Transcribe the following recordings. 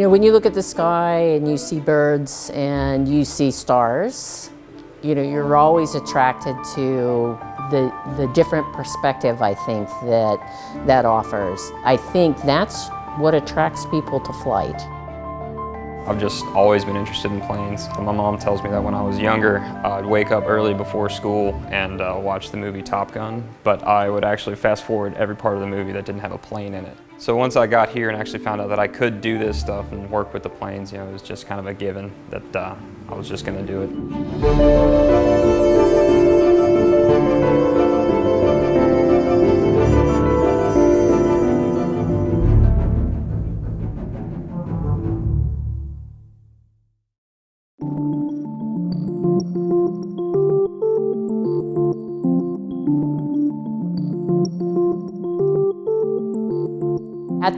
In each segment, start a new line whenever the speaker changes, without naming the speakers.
You know, when you look at the sky and you see birds and you see stars, you know, you're always attracted to the, the different perspective, I think, that that offers. I think that's what attracts people to flight.
I've just always been interested in planes. My mom tells me that when I was younger, I'd wake up early before school and uh, watch the movie Top Gun, but I would actually fast forward every part of the movie that didn't have a plane in it. So once I got here and actually found out that I could do this stuff and work with the planes, you know, it was just kind of a given that uh, I was just going to do it.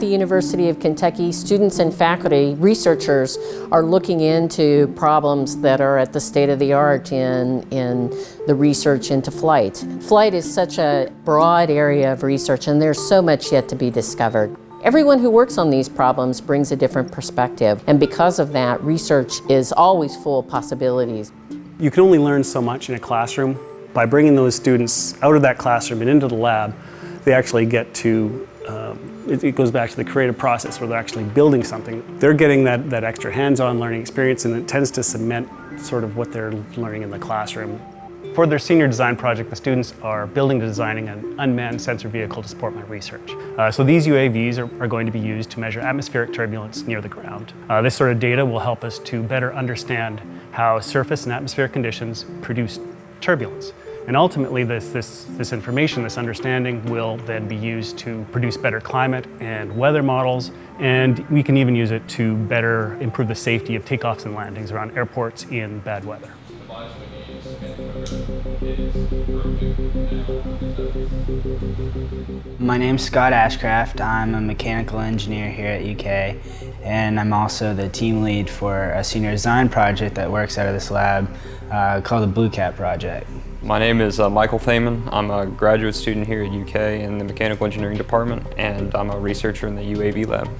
The University of Kentucky, students and faculty, researchers are looking into problems that are at the state of the art in, in the research into flight. Flight is such a broad area of research and there's so much yet to be discovered. Everyone who works on these problems brings a different perspective and because of that, research is always full of possibilities.
You can only learn so much in a classroom. By bringing those students out of that classroom and into the lab, they actually get to um, it, it, goes back to the creative process where they're actually building something. They're getting that, that extra hands-on learning experience and it tends to cement sort of what they're learning in the classroom. For their senior design project, the students are building and designing an unmanned sensor vehicle to support my research. Uh, so these UAVs are, are, going to be used to measure atmospheric turbulence near the ground. Uh, this sort of data will help us to better understand how surface and atmospheric conditions produce turbulence. And ultimately, this, this, this information, this understanding will then be used to produce better climate and weather models, and we can even use it to better improve the safety of takeoffs and landings around airports in bad weather.
My name's Scott Ashcraft. I'm a mechanical engineer here at UK and I'm also the team lead for a senior design project that works out of this lab uh, called the Blue Cat Project.
My name is uh, Michael Thaman. I'm a graduate student here at UK in the Mechanical Engineering Department and I'm a researcher in the UAV lab.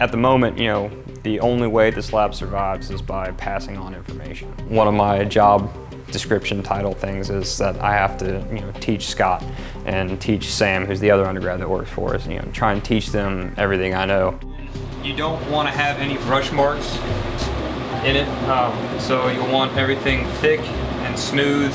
At the moment, you know, the only way this lab survives is by passing on information. One of my job description title things is that I have to you know, teach Scott and teach Sam, who's the other undergrad that works for us, you know, try and teach them everything I know. You don't want to have any brush marks in it, um, so you'll want everything thick and smooth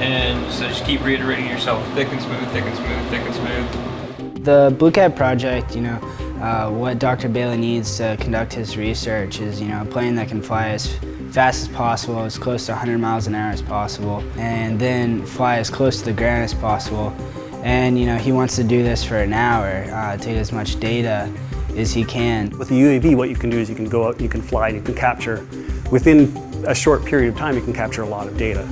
and so just keep reiterating yourself, thick and smooth, thick and smooth, thick and smooth.
The Blue Cat project, you know, uh, what Dr. Bailey needs to conduct his research is, you know, a plane that can fly as fast as possible, as close to 100 miles an hour as possible, and then fly as close to the ground as possible. And, you know, he wants to do this for an hour, uh, take as much data as he can.
With the UAV, what you can do is you can go out, you can fly, you can capture, within a short period of time, you can capture a lot of data.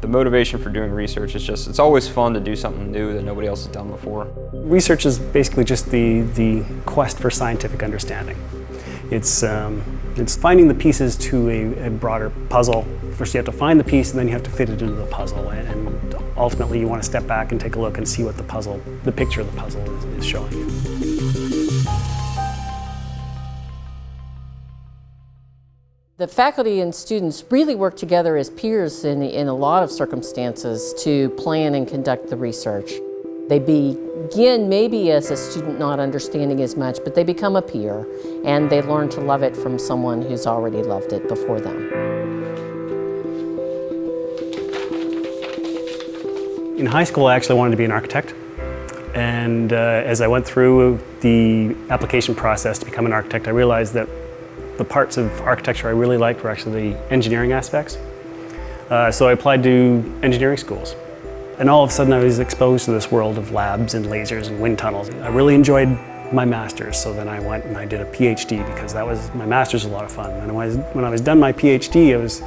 The motivation for doing research is just, it's always fun to do something new that nobody else has done before.
Research is basically just the, the quest for scientific understanding. It's, um, it's finding the pieces to a, a, broader puzzle. First you have to find the piece and then you have to fit it into the puzzle and ultimately you want to step back and take a look and see what the puzzle, the picture of the puzzle is, is showing you.
The faculty and students really work together as peers in, in a lot of circumstances to plan and conduct the research. They begin maybe as a student not understanding as much, but they become a peer and they learn to love it from someone who's already loved it before them.
In high school, I actually wanted to be an architect. And uh, as I went through the application process to become an architect, I realized that the parts of architecture I really liked were actually the engineering aspects. Uh, so I applied to engineering schools. And all of a sudden I was exposed to this world of labs and lasers and wind tunnels. I really enjoyed my master's, so then I went and I did a PhD because that was, my master's was a lot of fun. And when I was, when I was done my PhD, I was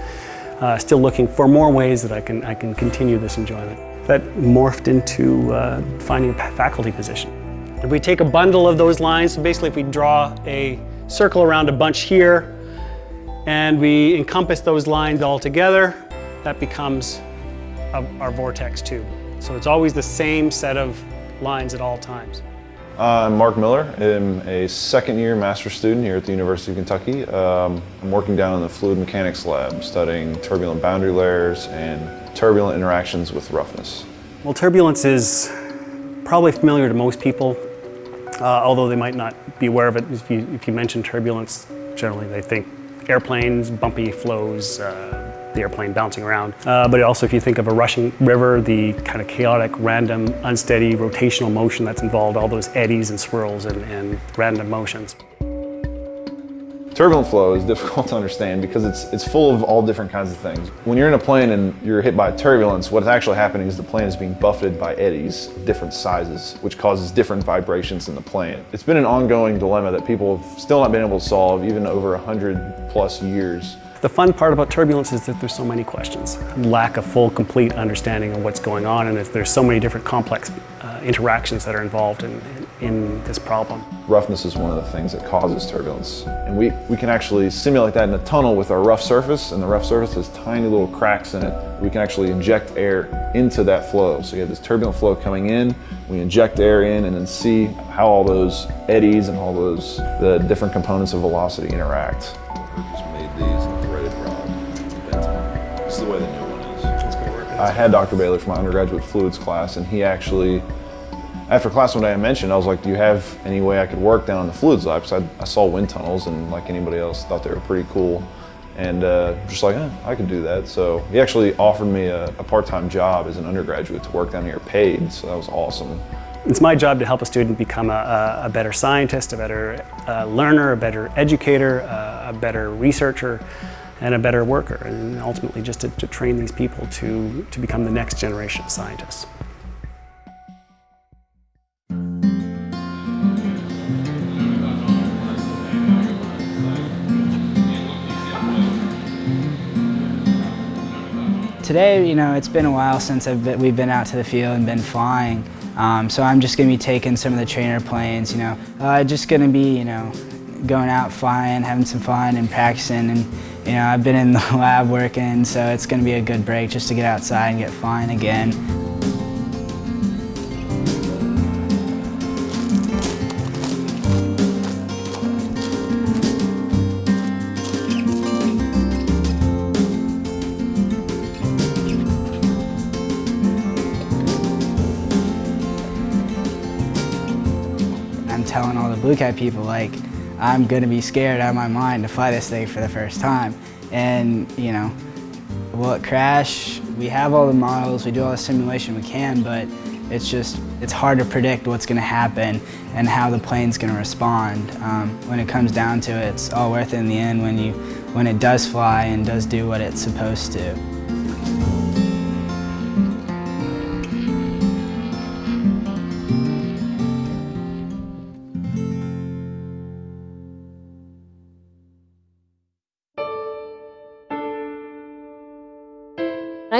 uh, still looking for more ways that I can, I can continue this enjoyment. That morphed into uh, finding a faculty position. If we take a bundle of those lines, so basically if we draw a circle around a bunch here, and we encompass those lines all together, that becomes of our vortex tube. So it's always the same set of lines at all times.
I'm Mark Miller. I'm a second year master's student here at the University of Kentucky. Um, I'm working down in the fluid mechanics lab studying turbulent boundary layers and turbulent interactions with roughness.
Well, turbulence is probably familiar to most people, uh, although they might not be aware of it. If you, if you mention turbulence, generally they think airplanes, bumpy flows, uh, the airplane bouncing around. Uh, but also if you think of a rushing river, the kind of chaotic, random, unsteady, rotational motion that's involved, all those eddies and swirls and, and random motions.
Turbulent flow is difficult to understand because it's, it's full of all different kinds of things. When you're in a plane and you're hit by turbulence, what's actually happening is the plane is being buffeted by eddies, different sizes, which causes different vibrations in the plane. It's been an ongoing dilemma that people have still not been able to solve even over 100 plus years.
The fun part about turbulence is that there's so many questions. Lack of full, complete understanding of what's going on and there's so many different complex uh, interactions that are involved in, in this problem.
Roughness is one of the things that causes turbulence. And we, we can actually simulate that in a tunnel with our rough surface, and the rough surface has tiny little cracks in it. We can actually inject air into that flow. So you have this turbulent flow coming in, we inject air in, and then see how all those eddies and all those, the different components of velocity interact. Just made these in threaded rod. This is the way the new one is. I had Dr. Bailey for my undergraduate fluids class, and he actually after class one day I mentioned, I was like, do you have any way I could work down in the fluids lab? Because I, I, saw wind tunnels and like anybody else thought they were pretty cool. And uh, just like, eh, I could do that. So he actually offered me a, a part-time job as an undergraduate to work down here paid. So that was awesome.
It's my job to help a student become a, a better scientist, a better uh, learner, a better educator, uh, a better researcher, and a better worker. And ultimately just to, to train these people to, to become the next generation of scientists.
Today, you know, it's been a while since been, we've been out to the field and been flying. Um, so I'm just going to be taking some of the trainer planes, you know, uh, just going to be, you know, going out flying, having some fun and practicing. And, you know, I've been in the lab working, so it's going to be a good break just to get outside and get flying again. Blue Cat people, like, I'm gonna be scared out of my mind to fly this thing for the first time. And, you know, will it crash? We have all the models, we do all the simulation we can, but it's just, it's hard to predict what's gonna happen and how the plane's gonna respond. Um, when it comes down to it, it's all worth it in the end when, you, when it does fly and does do what it's supposed to.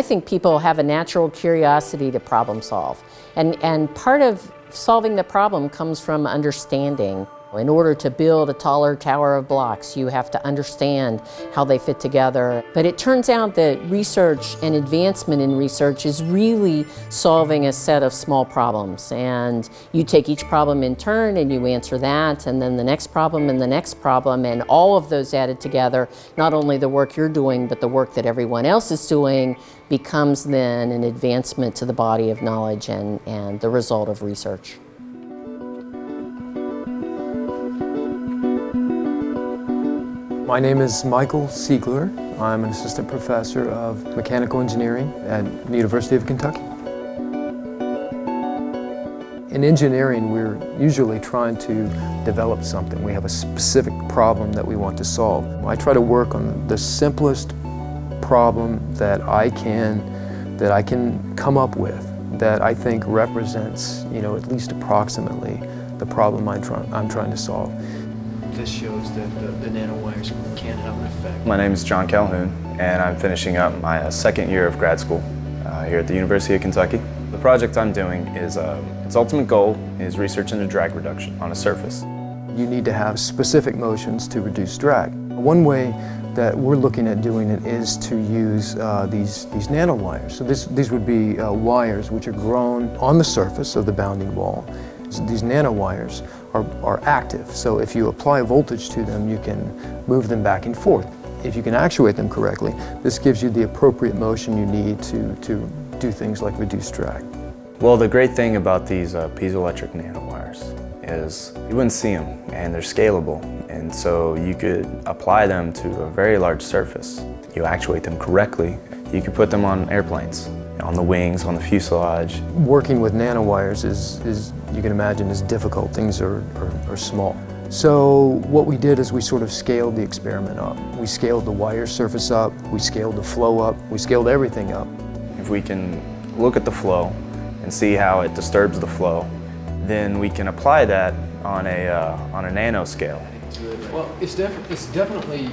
Think people have a natural curiosity to problem solve. And, and part of solving the problem comes from understanding. In order to build a taller tower of blocks, you have to understand how they fit together. But it turns out that research and advancement in research is really solving a set of small problems. And you take each problem in turn and you answer that, and then the next problem and the next problem, and all of those added together, not only the work you're doing, but the work that everyone else is doing, becomes then an advancement to the body of knowledge and, and the result of research.
My name is Michael Seigler. I'm an assistant professor of mechanical engineering at the University of Kentucky. In engineering, we're usually trying to develop something. We have a specific problem that we want to solve. I try to work on the simplest problem that I can, that I can come up with that I think represents, you know, at least approximately the problem I'm, try I'm trying to solve.
This shows that the, the nanowires can have an effect.
My name is John Calhoun, and I'm finishing up my uh, second year of grad school uh, here at the University of Kentucky. The project I'm doing is, uh, its ultimate goal is research into drag reduction on a surface.
You need to have specific motions to reduce drag. One way that we're looking at doing it is to use uh, these, these nanowires. So this, these would be uh, wires which are grown on the surface of the bounding wall. So these nanowires are, are active, so if you apply voltage to them, you can move them back and forth. If you can actuate them correctly, this gives you the appropriate motion you need to, to do things like reduce drag.
Well, the great thing about these uh, piezoelectric nanowires is you wouldn't see them and they're scalable and so you could apply them to a very large surface. You actuate them correctly, you could put them on airplanes, on the wings, on the fuselage.
Working with nanowires is, is you can imagine, is difficult. Things are, are, are small. So what we did is we sort of scaled the experiment up. We scaled the wire surface up, we scaled the flow up, we scaled everything up.
If we can look at the flow and see how it disturbs the flow, then we can apply that on a, uh, on a nanoscale.
Well, it's, def- it's definitely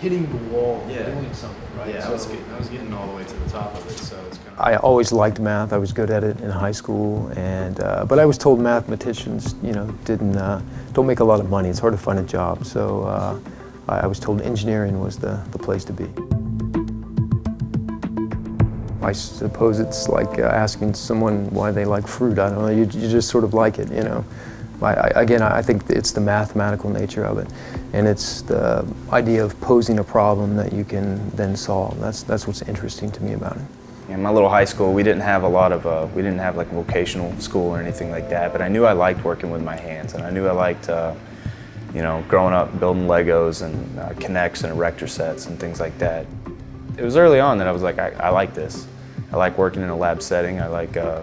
hitting the wall,
Yeah.
doing something, right?
Yeah, I was,
So-
getting, I was getting all the way to the top of it, so it's kind of.
I always liked math. I was good at it in high school, and uh, but I was told mathematicians, you know, didn't uh, don't make a lot of money. It's hard to find a job. So uh, I, was told engineering was the, the place to be. I suppose it's like uh, asking someone why they like fruit. I don't know. You, you just sort of like it, you know. I, I, again, I think it's the mathematical nature of it, and it's the idea of posing a problem that you can then solve. That's that's what's interesting to me about it.
In my little high school, we didn't have a lot of, uh, we didn't have like vocational school or anything like that, but I knew I liked working with my hands, and I knew I liked, uh, you know, growing up building Legos and uh, K'NEX and erector sets and things like that. It was early on that I was like, I, I like this. I like working in a lab setting. I like, uh,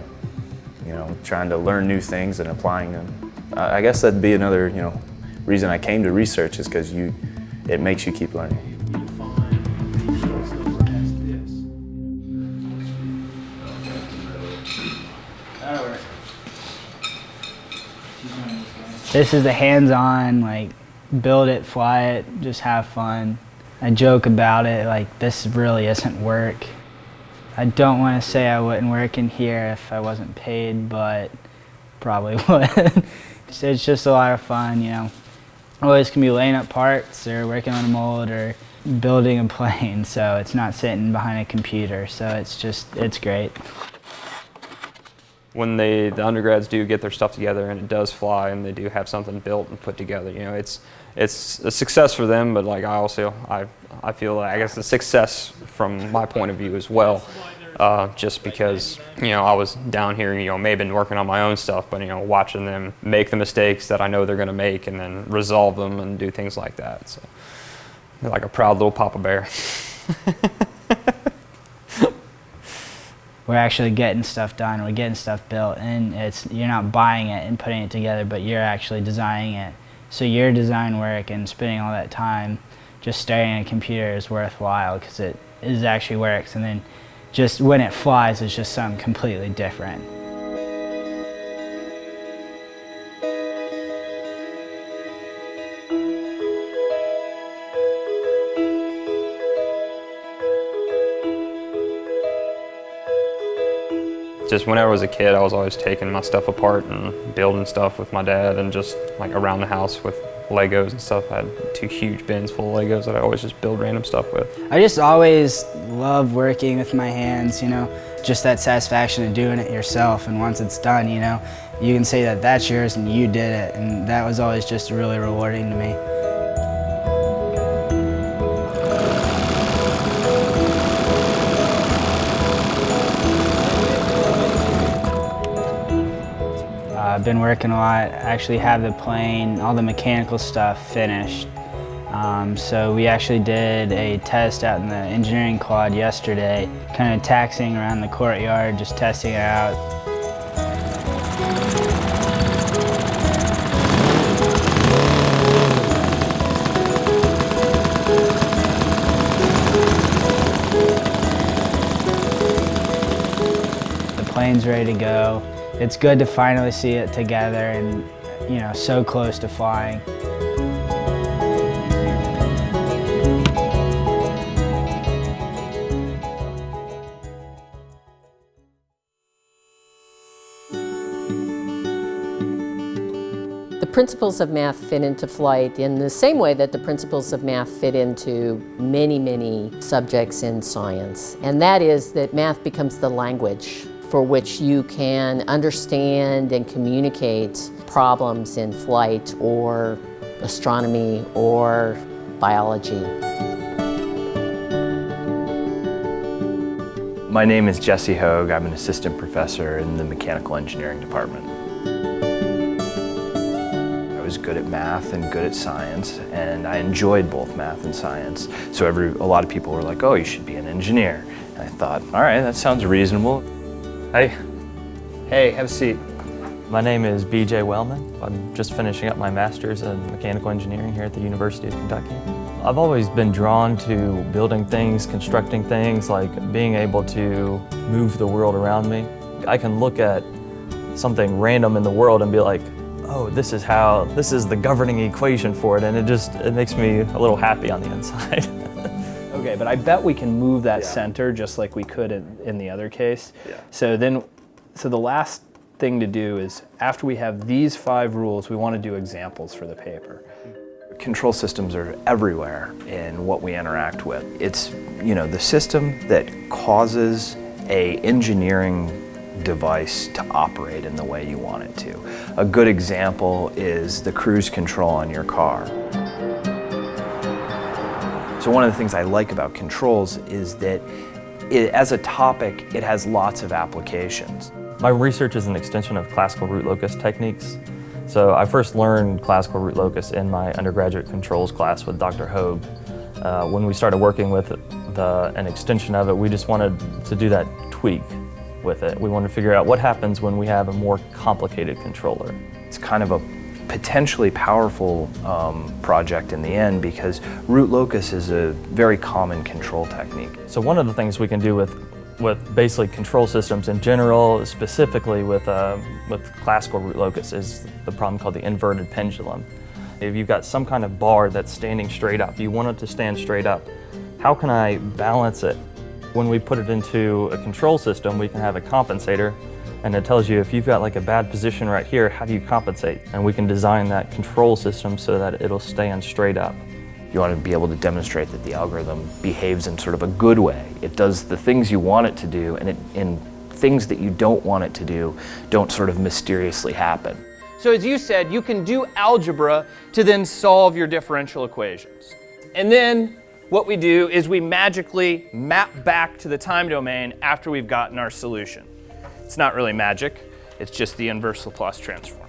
you know, trying to learn new things and applying them. I I guess that'd be another, you know, reason I came to research is because you, it makes you keep learning.
This
is the hands-on, like, build it, fly it, just have fun. I joke about it, like, this really isn't work. I don't want to say I wouldn't work in here if I wasn't paid, but probably would. it's just a lot of fun, you know. Always can be laying up parts or working on a mold or building a plane, so it's not sitting behind a computer, so it's just, it's great.
When they the undergrads do get their stuff together and it does fly and they do have something built and put together you know it's it's a success for them but like i also i i feel like i guess a success from my point of view as well uh, just because you know i was down here you know maybe been working on my own stuff but you know watching them make the mistakes that i know they're going to make and then resolve them and do things like that. So like a proud little papa bear
we're actually getting stuff done, we're getting stuff built, and it's you're not buying it and putting it together, but you're actually designing it. So your design work and spending all that time just staring at a computer is worthwhile because it is actually works, and then just when it flies, it's just something completely different.
Just whenever I was a kid, I was always taking my stuff apart and building stuff with my dad and just like around the house with Legos and stuff. I had two huge bins full of Legos that I always just build random stuff with.
I just always love working with my hands, you know, just that satisfaction of doing it yourself. And once it's done, you know, you can say that that's yours and you did it. And that was always just really rewarding to me. I've been working a lot. I actually have the plane, all the mechanical stuff finished. Um, so we actually did a test out in the engineering quad yesterday, kind of taxiing around the courtyard, just testing it out. The plane's ready to go. It's good to finally see it together and, you know, so close to flying.
The principles of math fit into flight in the same way that the principles of math fit into many, many subjects in science. And that is that math becomes the language for which you can understand and communicate problems in flight or astronomy or biology.
My name is Jesse Hoagg. I'm an assistant professor in the mechanical engineering department. I was good at math and good at science, and I enjoyed both math and science. So every, a lot of people were like, oh, you should be an engineer. And I thought, all right, that sounds reasonable. Hey, hey, have a seat.
My name is BJ Wellman. I'm just finishing up my master's in mechanical engineering here at the University of Kentucky. I've always been drawn to building things, constructing things, like being able to move the world around me. I can look at something random in the world and be like, oh, this is how, this is the governing equation for it, and it just, it makes me a little happy on the inside.
Okay, but I bet we can move that yeah. center just like we could in, in the other case.
Yeah.
So then, so the last thing to do is after we have these five rules, we want to do examples for the paper.
Control systems are everywhere in what we interact with. It's, you know, the system that causes a engineering device to operate in the way you want it to. A good example is the cruise control on your car. So one of the things I like about controls is that it, as a topic, it has lots of applications.
My research is an extension of classical root locus techniques. So I first learned classical root locus in my undergraduate controls class with Dr. Hoagg. Uh, when we started working with the, an extension of it, we just wanted to do that tweak with it. We wanted to figure out what happens when we have a more complicated controller.
It's kind of a potentially powerful um, project in the end because root locus is a very common control technique.
So one of the things we can do with with basically control systems in general, specifically with, uh, with classical root locus, is the problem called the inverted pendulum. If you've got some kind of bar that's standing straight up, you want it to stand straight up, how can I balance it? When we put it into a control system, we can have a compensator and it tells you if you've got like a bad position right here, how do you compensate? And we can design that control system so that it'll stand straight up.
You want to be able to demonstrate that the algorithm behaves in sort of a good way. It does the things you want it to do, and, it, and things that you don't want it to do don't sort of mysteriously happen.
So as you said, you can do algebra to then solve your differential equations. And then what we do is we magically map back to the time domain after we've gotten our solution. It's not really magic, it's just the inverse Laplace transform.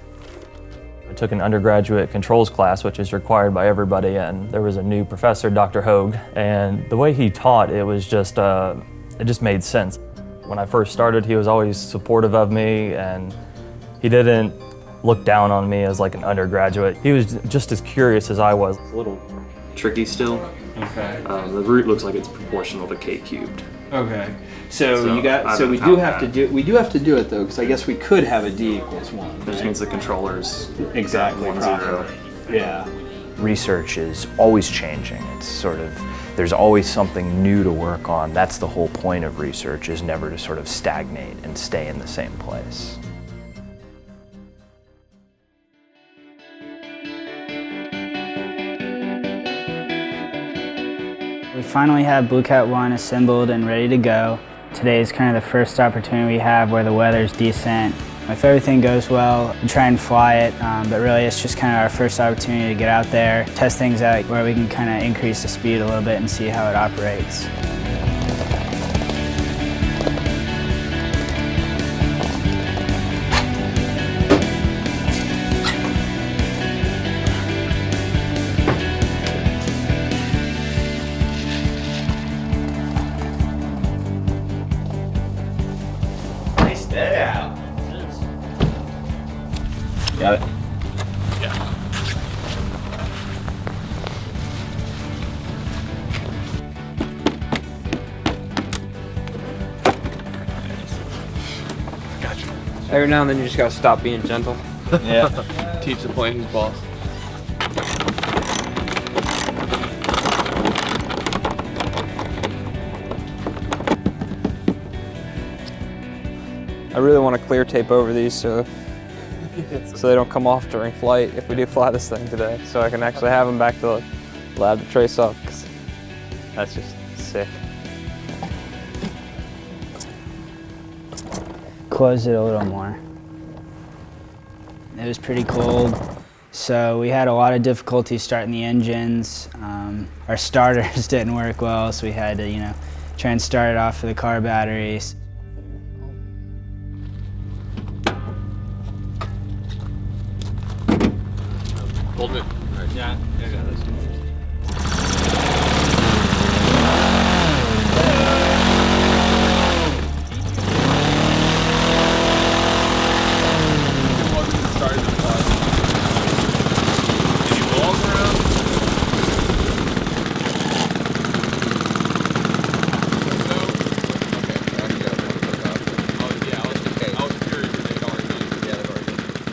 I took an undergraduate controls class, which is required by everybody, and there was a new professor, Dr. Hoagg, and the way he taught, it was just, uh, it just made sense. When I first started, he was always supportive of me, and he didn't look down on me as like an undergraduate. He was just as curious as I was.
a little tricky still.
Okay.
Um, the root looks like it's proportional to k cubed.
Okay. So,
So,
you got. So we do
haven't
have to do. We do have to do it though, because I guess we could have a d equals one.
Which
right?
means the controller's
exactly
one
proper.
zero.
Yeah.
Research is always changing. It's sort of, there's always something new to work on. That's the whole point of research, is never to sort of stagnate and stay in the same place.
Finally have Blue Cat 1 assembled and ready to go. Today is kind of the first opportunity we have where the weather's decent. If everything goes well, we try and fly it, um, but really it's just kind of our first opportunity to get out there, test things out where we can kind of increase the speed a little bit and see how it operates.
Every now and then you just gotta stop being gentle.
Yeah.
Teach the plane who's boss. I really want to clear tape over these so so they don't come off during flight if we do fly this thing today. So I can actually have them back to the lab to trace up. 'cause That's just sick.
Close it a little more. It was pretty cold, so we had a lot of difficulty starting the engines. Um, our starters didn't work well, so we had to, you know, try and start it off with the car batteries.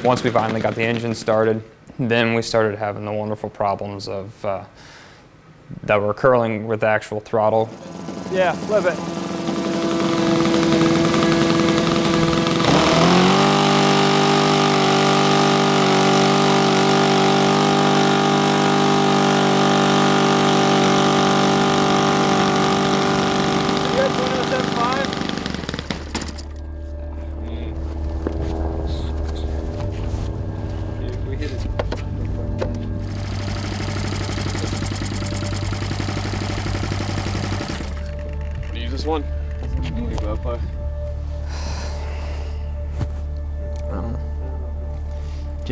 Once we finally got the engine started, then we started having the wonderful problems of uh, that were occurring with the actual throttle.
Yeah, love it.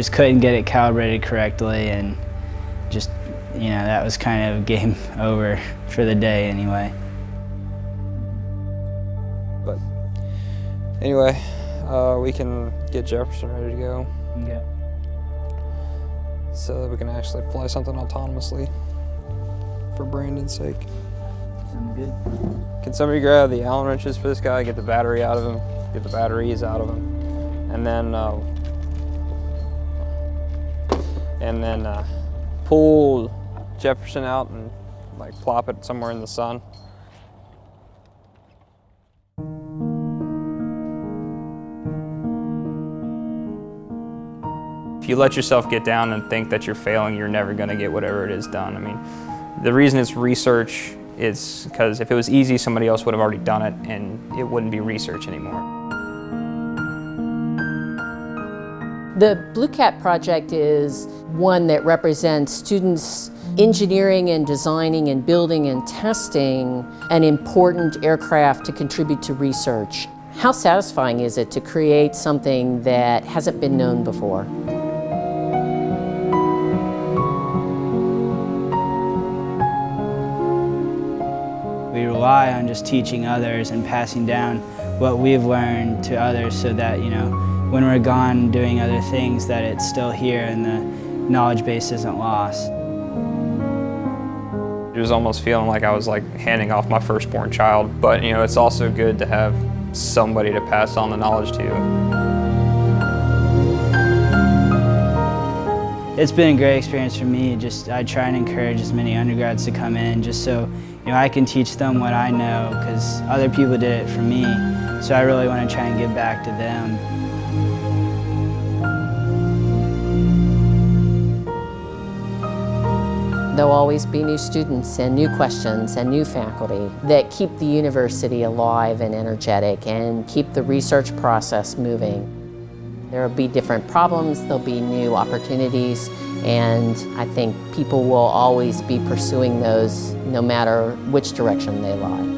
Just couldn't get it calibrated correctly, and just, you know, that was kind of game over for the day anyway.
But anyway, uh, we can get Jefferson ready to go.
Okay.
So that we can actually fly something autonomously for Brandon's sake.
Sounds good.
Can somebody grab the Allen wrenches for this guy, get the battery out of him, get the batteries out of him, and then uh, and then uh, pull Jefferson out and like plop it somewhere in the sun. If you let yourself get down and think that you're failing, you're never to get whatever it is done. I mean, the reason it's research is because if it was easy, somebody else would have already done it and it wouldn't be research anymore.
The Blue Cat project is one that represents students engineering and designing and building and testing an important aircraft to contribute to research. How satisfying is it to create something that hasn't been known before?
We rely on just teaching others and passing down what we've learned to others so that, you know, when we're gone doing other things that it's still here and the knowledge base isn't lost.
It was almost feeling like I was like handing off my firstborn child, but you know, it's also good to have somebody to pass on the knowledge to.
It's been a great experience for me. Just I try and encourage as many undergrads to come in just so you know I can teach them what I know because other people did it for me. So I really want to try and give back to them.
There'll always be new students and new questions and new faculty that keep the university alive and energetic and keep the research process moving. There will be different problems, there'll be new opportunities, and I think people will always be pursuing those no matter which direction they lie.